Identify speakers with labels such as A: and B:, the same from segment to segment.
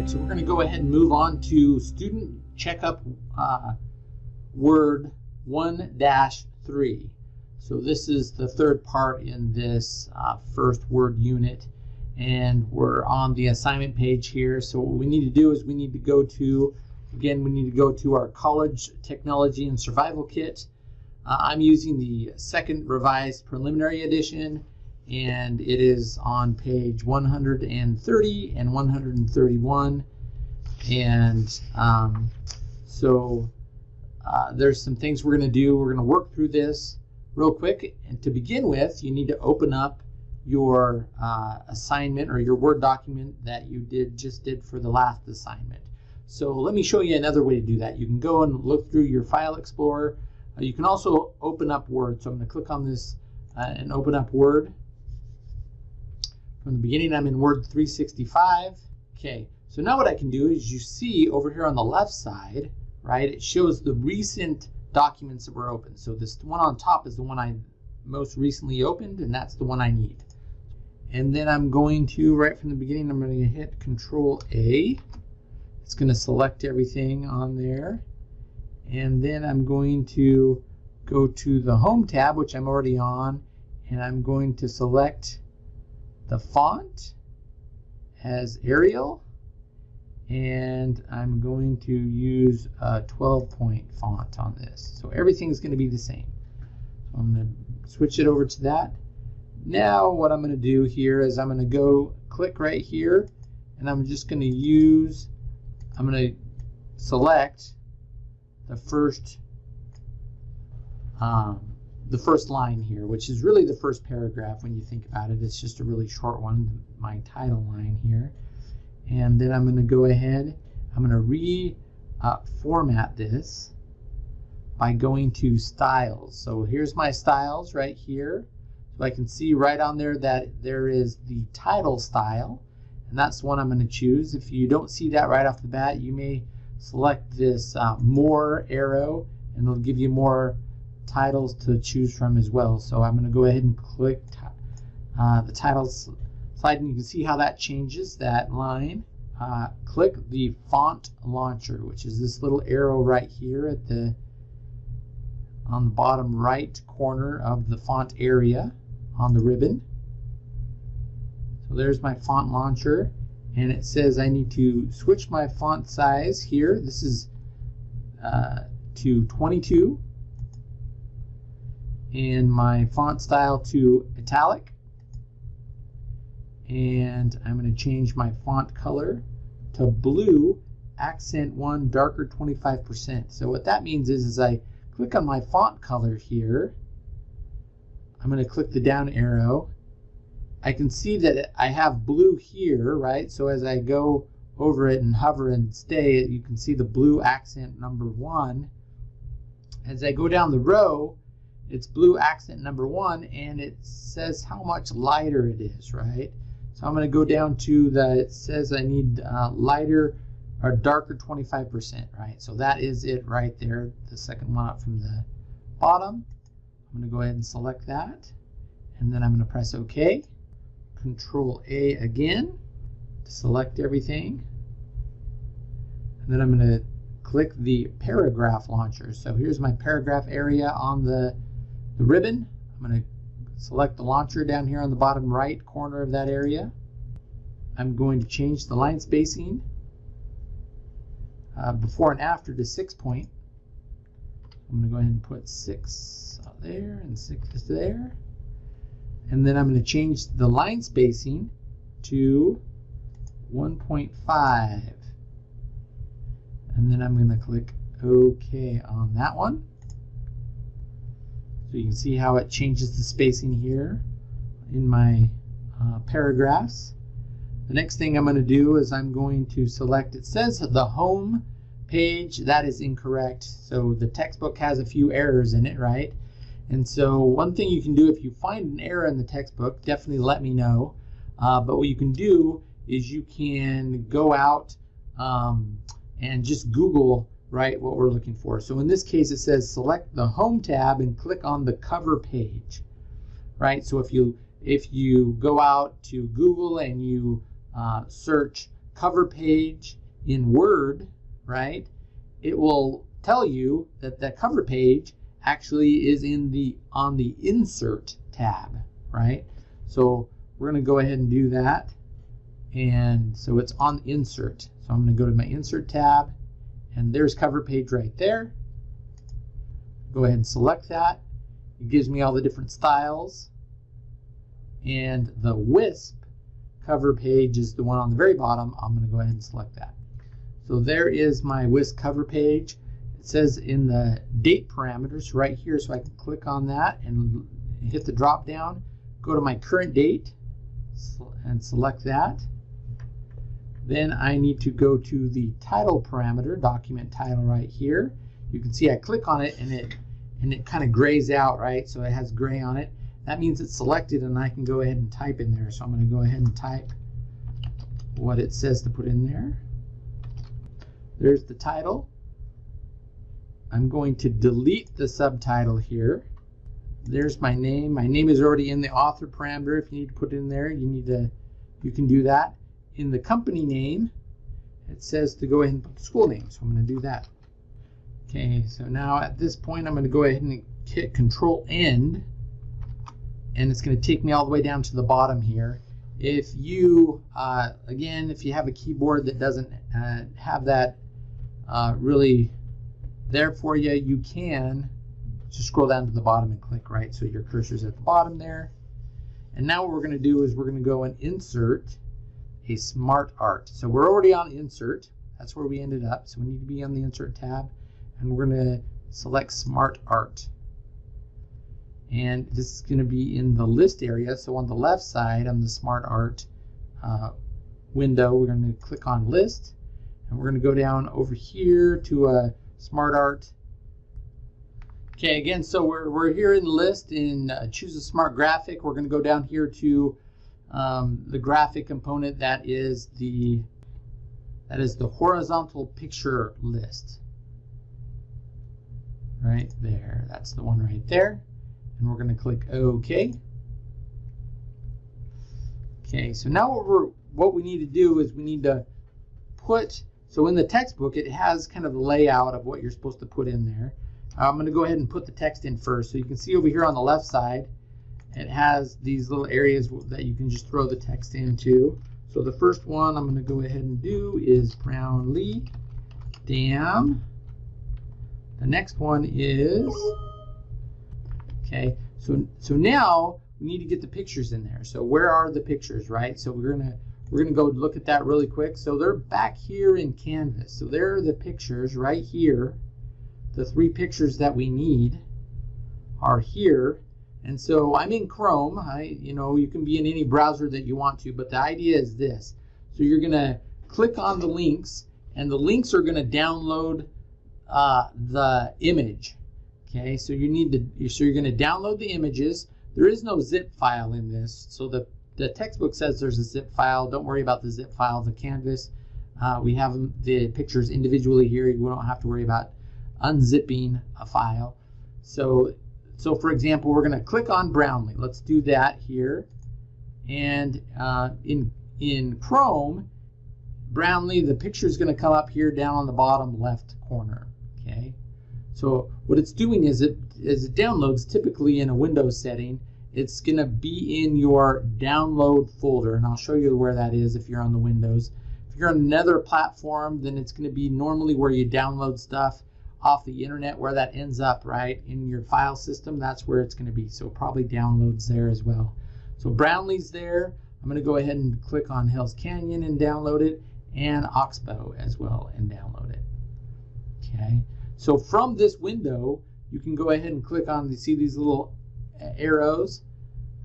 A: right, so we're going to go ahead and move on to student checkup uh, word 1-3. So this is the third part in this uh, first word unit and we're on the assignment page here. So what we need to do is we need to go to, again, we need to go to our college technology and survival kit. Uh, I'm using the second revised preliminary edition and it is on page 130 and 131 and um, so uh, there's some things we're going to do. We're going to work through this real quick. And to begin with you need to open up your uh, assignment or your word document that you did just did for the last assignment. So let me show you another way to do that. You can go and look through your file explorer. Uh, you can also open up word. So I'm going to click on this uh, and open up word from the beginning, I'm in Word 365. Okay, so now what I can do is you see over here on the left side, right, it shows the recent documents that were opened. So this one on top is the one I most recently opened, and that's the one I need. And then I'm going to, right from the beginning, I'm going to hit Control A. It's going to select everything on there. And then I'm going to go to the Home tab, which I'm already on, and I'm going to select the font as Arial and I'm going to use a 12 point font on this. So everything's going to be the same. So I'm going to switch it over to that. Now what I'm going to do here is I'm going to go click right here and I'm just going to use, I'm going to select the first um, the first line here, which is really the first paragraph when you think about it. It's just a really short one, my title line here. And then I'm going to go ahead, I'm going to re-format uh, this by going to styles. So here's my styles right here. So I can see right on there that there is the title style, and that's the one I'm going to choose. If you don't see that right off the bat, you may select this uh, more arrow, and it'll give you more titles to choose from as well. So I'm going to go ahead and click uh, the titles slide and you can see how that changes that line. Uh, click the font launcher, which is this little arrow right here at the on the bottom right corner of the font area on the ribbon. So there's my font launcher and it says I need to switch my font size here. This is uh, to 22 and my font style to italic. And I'm going to change my font color to blue accent 1 darker 25% so what that means is as I click on my font color here. I'm going to click the down arrow. I can see that I have blue here right? So as I go over it and hover and stay you can see the blue accent number one. As I go down the row it's blue accent number one and it says how much lighter it is, right? So I'm going to go down to the, it says I need uh, lighter or darker 25%, right? So that is it right there, the second one up from the bottom. I'm going to go ahead and select that and then I'm going to press OK. Control A again to select everything. And then I'm going to click the paragraph launcher. So here's my paragraph area on the the ribbon. I'm going to select the launcher down here on the bottom right corner of that area. I'm going to change the line spacing uh, before and after to six point. I'm going to go ahead and put six there and six there. And then I'm going to change the line spacing to 1.5. And then I'm going to click OK on that one. So you can see how it changes the spacing here in my uh, paragraphs. The next thing I'm going to do is I'm going to select, it says the home page, that is incorrect. So the textbook has a few errors in it, right? And so one thing you can do if you find an error in the textbook, definitely let me know. Uh, but what you can do is you can go out um, and just Google right, what we're looking for. So in this case, it says select the Home tab and click on the cover page, right? So if you if you go out to Google and you uh, search cover page in Word, right, it will tell you that that cover page actually is in the on the insert tab, right? So we're going to go ahead and do that. And so it's on insert. So I'm going to go to my insert tab and there's cover page right there. Go ahead and select that. It gives me all the different styles. And the Whisp cover page is the one on the very bottom. I'm going to go ahead and select that. So there is my Whisp cover page. It says in the date parameters right here, so I can click on that and hit the drop down, go to my current date and select that. Then I need to go to the title parameter, document title right here. You can see I click on it and it and it kind of grays out, right? So it has gray on it. That means it's selected and I can go ahead and type in there. So I'm going to go ahead and type what it says to put in there. There's the title. I'm going to delete the subtitle here. There's my name. My name is already in the author parameter. If you need to put it in there, you need to, you can do that. In the company name, it says to go ahead and put the school name. So I'm going to do that. Okay, so now at this point, I'm going to go ahead and hit Control End, and it's going to take me all the way down to the bottom here. If you, uh, again, if you have a keyboard that doesn't uh, have that uh, really there for you, you can just scroll down to the bottom and click right so your cursor's at the bottom there. And now what we're going to do is we're going to go and insert a smart art. So we're already on insert. That's where we ended up. So we need to be on the insert tab and we're going to select smart art. And this is going to be in the list area. So on the left side on the smart art uh, window, we're going to click on list and we're going to go down over here to a smart art. Okay, again, so we're, we're here in list in uh, choose a smart graphic. We're going to go down here to um, the graphic component that is the that is the horizontal picture list. Right there, that's the one right there. And we're going to click OK. Okay, so now what we're what we need to do is we need to put so in the textbook, it has kind of the layout of what you're supposed to put in there. I'm going to go ahead and put the text in first. So you can see over here on the left side, it has these little areas that you can just throw the text into. So the first one I'm going to go ahead and do is Brownlee Dam. The next one is, okay, so, so now we need to get the pictures in there. So where are the pictures, right? So we're going to we're going to go look at that really quick. So they're back here in Canvas. So there are the pictures right here. The three pictures that we need are here. And so I'm in Chrome. I, you know, you can be in any browser that you want to, but the idea is this. So you're going to click on the links, and the links are going to download uh, the image. Okay, so you need to, so you're going to download the images. There is no zip file in this, so the the textbook says there's a zip file. Don't worry about the zip file. The canvas, uh, we have the pictures individually here. You don't have to worry about unzipping a file. So, so for example, we're going to click on Brownlee. Let's do that here. And uh, in, in Chrome, Brownlee, the picture is going to come up here down on the bottom left corner. Okay. So what it's doing is it, is it downloads typically in a Windows setting it's going to be in your download folder, and I'll show you where that is if you're on the Windows. If you're on another platform, then it's going to be normally where you download stuff off the internet, where that ends up, right, in your file system. That's where it's going to be. So probably downloads there as well. So Brownlee's there. I'm going to go ahead and click on Hell's Canyon and download it, and Oxbow as well and download it. Okay. So from this window, you can go ahead and click on, you see these little arrows,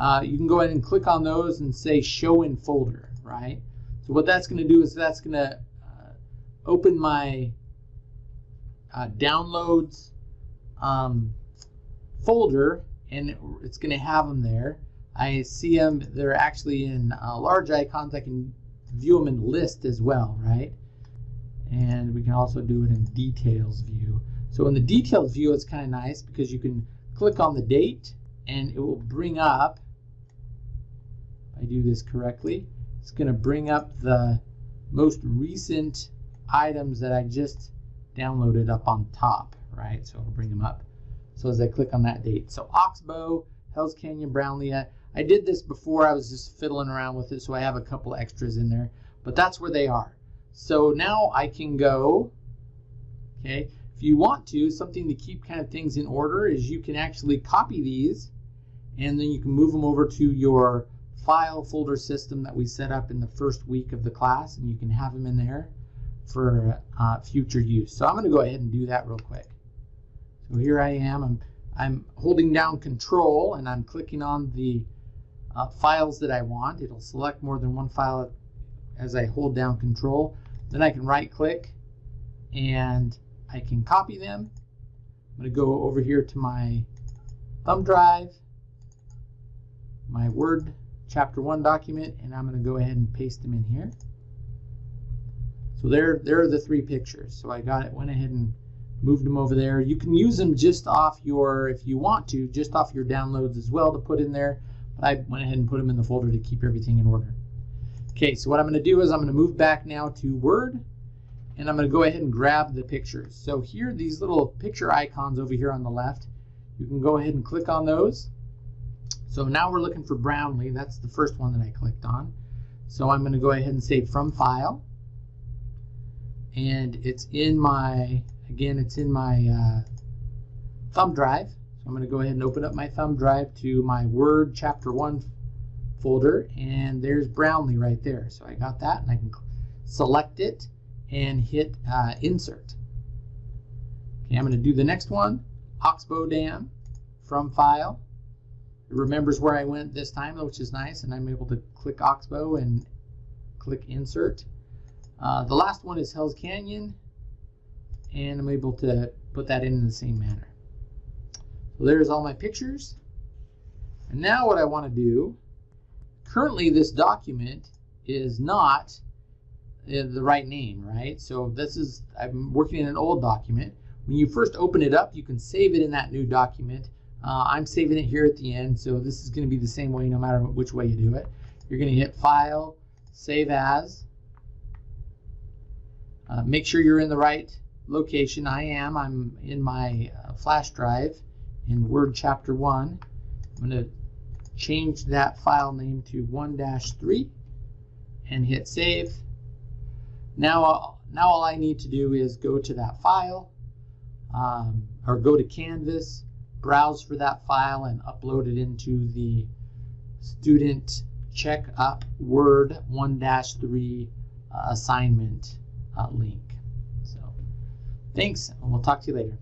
A: uh, you can go ahead and click on those and say show in folder, right? So what that's going to do is that's going to uh, open my uh, downloads um, folder and it's going to have them there. I see them, they're actually in uh, large icons. I can view them in list as well, right? And we can also do it in details view. So in the details view, it's kind of nice because you can click on the date and it will bring up, if I do this correctly, it's going to bring up the most recent items that I just downloaded up on top, right? So I'll bring them up. So as I click on that date. So Oxbow, Hells Canyon, Brownlee. I, I did this before. I was just fiddling around with it, so I have a couple extras in there. But that's where they are. So now I can go, okay, if you want to, something to keep kind of things in order is you can actually copy these and then you can move them over to your file folder system that we set up in the first week of the class and you can have them in there for uh, future use. So I'm going to go ahead and do that real quick. So here I am. I'm, I'm holding down control and I'm clicking on the uh, files that I want. It'll select more than one file as I hold down control. Then I can right click and I can copy them. I'm going to go over here to my thumb drive, my Word chapter 1 document, and I'm going to go ahead and paste them in here. So there, there are the three pictures. So I got it, went ahead and moved them over there. You can use them just off your, if you want to, just off your downloads as well to put in there. But I went ahead and put them in the folder to keep everything in order. Okay, so what I'm going to do is I'm going to move back now to Word, and I'm going to go ahead and grab the pictures. So here, these little picture icons over here on the left, you can go ahead and click on those. So now we're looking for Brownlee. That's the first one that I clicked on. So I'm going to go ahead and say from file. And it's in my, again, it's in my uh, thumb drive. So I'm going to go ahead and open up my thumb drive to my Word Chapter 1 folder. And there's Brownlee right there. So I got that and I can select it and hit uh, Insert. Okay, I'm going to do the next one, Oxbow Dam from File. It remembers where I went this time, which is nice, and I'm able to click Oxbow and click Insert. Uh, the last one is Hells Canyon, and I'm able to put that in, in the same manner. So there's all my pictures. And now what I want to do, currently this document is not the right name, right? So this is, I'm working in an old document. When you first open it up, you can save it in that new document uh, I'm saving it here at the end, so this is going to be the same way no matter which way you do it. You're going to hit File, Save As. Uh, make sure you're in the right location. I am. I'm in my uh, flash drive in Word Chapter 1. I'm going to change that file name to 1-3 and hit Save. Now, now all I need to do is go to that file um, or go to Canvas browse for that file and upload it into the student checkup Word 1-3 uh, assignment uh, link. So thanks, and we'll talk to you later.